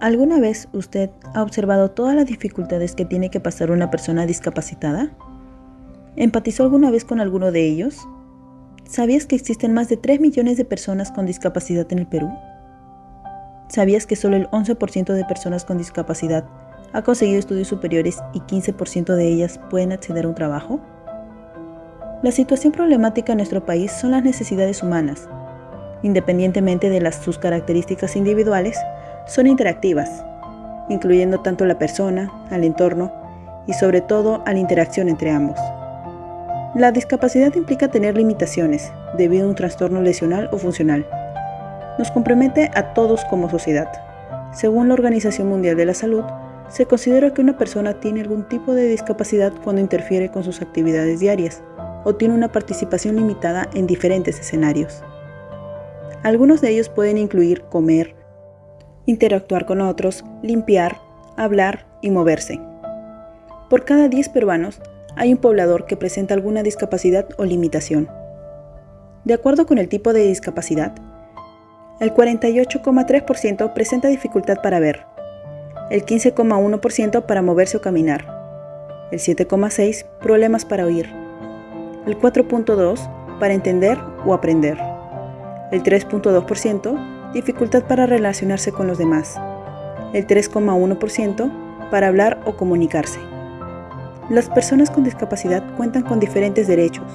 ¿Alguna vez usted ha observado todas las dificultades que tiene que pasar una persona discapacitada? ¿Empatizó alguna vez con alguno de ellos? ¿Sabías que existen más de 3 millones de personas con discapacidad en el Perú? ¿Sabías que solo el 11% de personas con discapacidad ha conseguido estudios superiores y 15% de ellas pueden acceder a un trabajo? La situación problemática en nuestro país son las necesidades humanas. Independientemente de las, sus características individuales, son interactivas, incluyendo tanto la persona, al entorno y sobre todo a la interacción entre ambos. La discapacidad implica tener limitaciones debido a un trastorno lesional o funcional. Nos compromete a todos como sociedad. Según la Organización Mundial de la Salud, se considera que una persona tiene algún tipo de discapacidad cuando interfiere con sus actividades diarias o tiene una participación limitada en diferentes escenarios. Algunos de ellos pueden incluir comer, interactuar con otros, limpiar, hablar y moverse. Por cada 10 peruanos hay un poblador que presenta alguna discapacidad o limitación. De acuerdo con el tipo de discapacidad, el 48,3% presenta dificultad para ver, el 15,1% para moverse o caminar, el 7,6% problemas para oír, el 4,2% para entender o aprender, el 3,2% dificultad para relacionarse con los demás, el 3,1% para hablar o comunicarse. Las personas con discapacidad cuentan con diferentes derechos,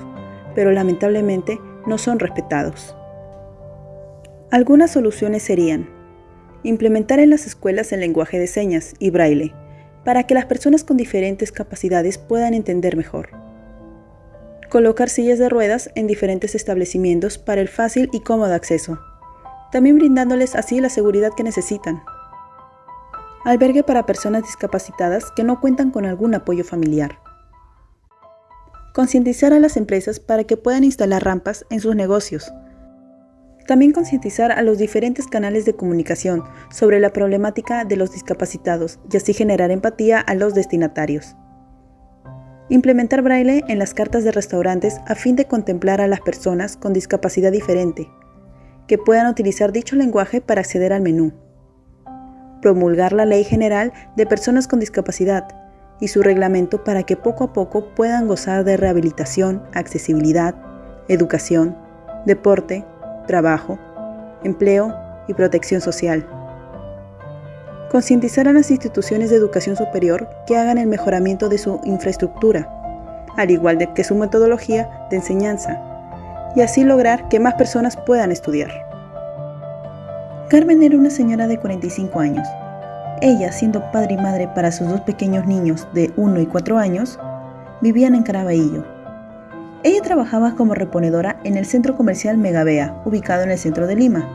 pero lamentablemente no son respetados. Algunas soluciones serían implementar en las escuelas el lenguaje de señas y braille para que las personas con diferentes capacidades puedan entender mejor. Colocar sillas de ruedas en diferentes establecimientos para el fácil y cómodo acceso también brindándoles así la seguridad que necesitan. Albergue para personas discapacitadas que no cuentan con algún apoyo familiar. Concientizar a las empresas para que puedan instalar rampas en sus negocios. También concientizar a los diferentes canales de comunicación sobre la problemática de los discapacitados y así generar empatía a los destinatarios. Implementar braille en las cartas de restaurantes a fin de contemplar a las personas con discapacidad diferente, que puedan utilizar dicho lenguaje para acceder al menú. Promulgar la Ley General de Personas con Discapacidad y su reglamento para que poco a poco puedan gozar de rehabilitación, accesibilidad, educación, deporte, trabajo, empleo y protección social. Concientizar a las instituciones de educación superior que hagan el mejoramiento de su infraestructura, al igual de que su metodología de enseñanza, y así lograr que más personas puedan estudiar. Carmen era una señora de 45 años. Ella, siendo padre y madre para sus dos pequeños niños de 1 y 4 años, vivían en Caraballo. Ella trabajaba como reponedora en el centro comercial Megabea, ubicado en el centro de Lima.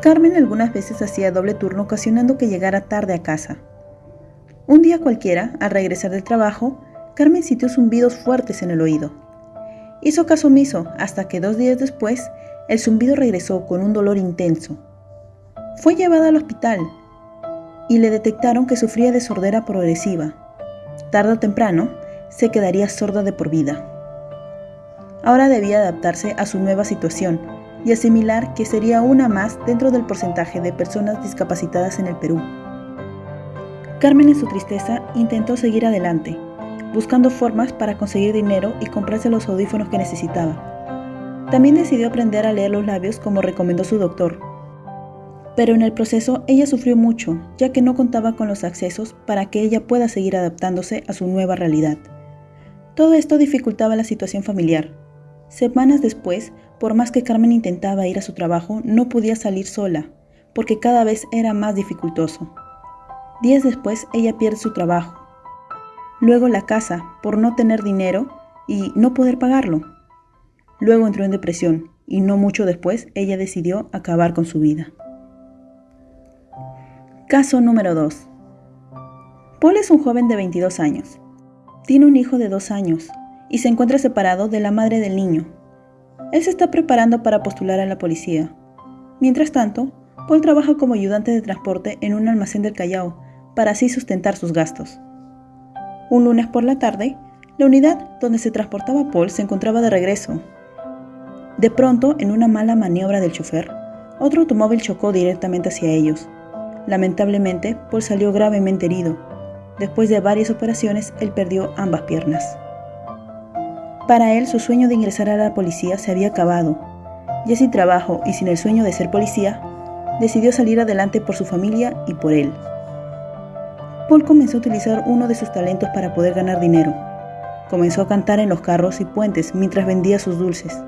Carmen algunas veces hacía doble turno ocasionando que llegara tarde a casa. Un día cualquiera, al regresar del trabajo, Carmen sintió zumbidos fuertes en el oído. Hizo caso omiso hasta que dos días después el zumbido regresó con un dolor intenso. Fue llevada al hospital y le detectaron que sufría de sordera progresiva. Tarde o temprano se quedaría sorda de por vida. Ahora debía adaptarse a su nueva situación y asimilar que sería una más dentro del porcentaje de personas discapacitadas en el Perú. Carmen en su tristeza intentó seguir adelante, buscando formas para conseguir dinero y comprarse los audífonos que necesitaba. También decidió aprender a leer los labios como recomendó su doctor. Pero en el proceso ella sufrió mucho, ya que no contaba con los accesos para que ella pueda seguir adaptándose a su nueva realidad. Todo esto dificultaba la situación familiar. Semanas después, por más que Carmen intentaba ir a su trabajo, no podía salir sola, porque cada vez era más dificultoso. Días después, ella pierde su trabajo luego la casa por no tener dinero y no poder pagarlo. Luego entró en depresión y no mucho después ella decidió acabar con su vida. Caso número 2. Paul es un joven de 22 años. Tiene un hijo de 2 años y se encuentra separado de la madre del niño. Él se está preparando para postular a la policía. Mientras tanto, Paul trabaja como ayudante de transporte en un almacén del Callao para así sustentar sus gastos. Un lunes por la tarde, la unidad donde se transportaba Paul se encontraba de regreso. De pronto, en una mala maniobra del chofer, otro automóvil chocó directamente hacia ellos. Lamentablemente, Paul salió gravemente herido. Después de varias operaciones, él perdió ambas piernas. Para él, su sueño de ingresar a la policía se había acabado. Ya sin trabajo y sin el sueño de ser policía, decidió salir adelante por su familia y por él. Paul comenzó a utilizar uno de sus talentos para poder ganar dinero. Comenzó a cantar en los carros y puentes mientras vendía sus dulces.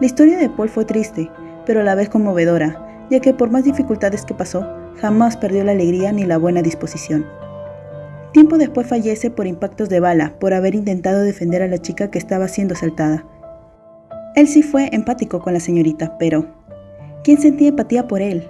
La historia de Paul fue triste, pero a la vez conmovedora, ya que por más dificultades que pasó, jamás perdió la alegría ni la buena disposición. Tiempo después fallece por impactos de bala por haber intentado defender a la chica que estaba siendo asaltada. Él sí fue empático con la señorita, pero ¿quién sentía empatía por él?